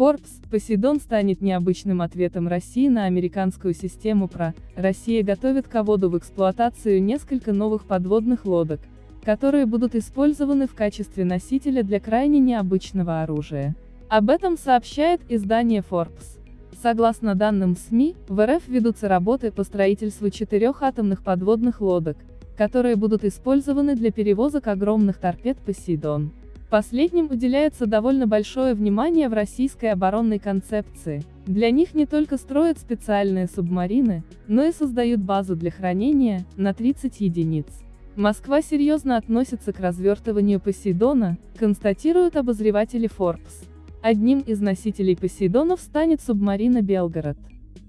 Forbes, Посейдон станет необычным ответом России на американскую систему ПРО. Россия готовит к вводу в эксплуатацию несколько новых подводных лодок, которые будут использованы в качестве носителя для крайне необычного оружия. Об этом сообщает издание Forbes. Согласно данным СМИ, в РФ ведутся работы по строительству четырех атомных подводных лодок, которые будут использованы для перевозок огромных торпед «Посейдон». Последним уделяется довольно большое внимание в российской оборонной концепции. Для них не только строят специальные субмарины, но и создают базу для хранения, на 30 единиц. Москва серьезно относится к развертыванию Посейдона, констатируют обозреватели Forbes. Одним из носителей Посейдонов станет субмарина «Белгород».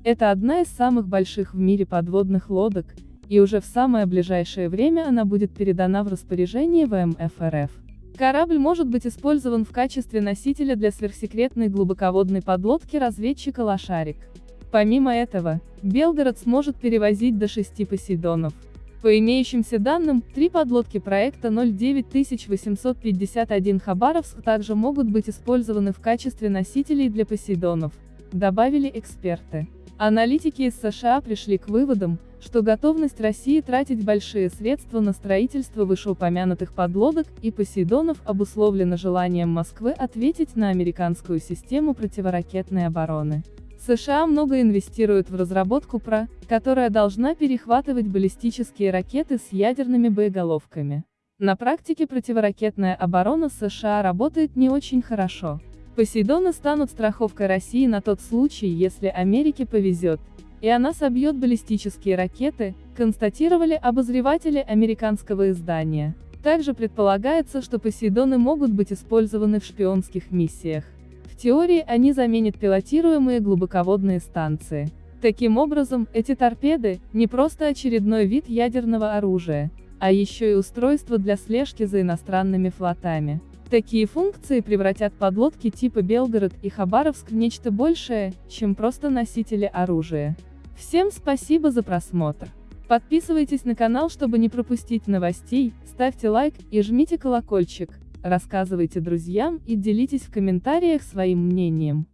Это одна из самых больших в мире подводных лодок, и уже в самое ближайшее время она будет передана в распоряжение ВМФ РФ. Корабль может быть использован в качестве носителя для сверхсекретной глубоководной подлодки разведчика «Лошарик». Помимо этого, Белгород сможет перевозить до 6 Посейдонов. По имеющимся данным, три подлодки проекта 09851 Хабаровск также могут быть использованы в качестве носителей для Посейдонов, добавили эксперты. Аналитики из США пришли к выводам, что готовность России тратить большие средства на строительство вышеупомянутых подлодок и Посейдонов обусловлена желанием Москвы ответить на американскую систему противоракетной обороны. США много инвестируют в разработку ПРО, которая должна перехватывать баллистические ракеты с ядерными боеголовками. На практике противоракетная оборона США работает не очень хорошо. Посейдоны станут страховкой России на тот случай, если Америке повезет, и она собьет баллистические ракеты, констатировали обозреватели американского издания. Также предполагается, что Посейдоны могут быть использованы в шпионских миссиях. В теории они заменят пилотируемые глубоководные станции. Таким образом, эти торпеды – не просто очередной вид ядерного оружия, а еще и устройство для слежки за иностранными флотами. Такие функции превратят подлодки типа Белгород и Хабаровск в нечто большее, чем просто носители оружия. Всем спасибо за просмотр. Подписывайтесь на канал, чтобы не пропустить новостей, ставьте лайк и жмите колокольчик, рассказывайте друзьям и делитесь в комментариях своим мнением.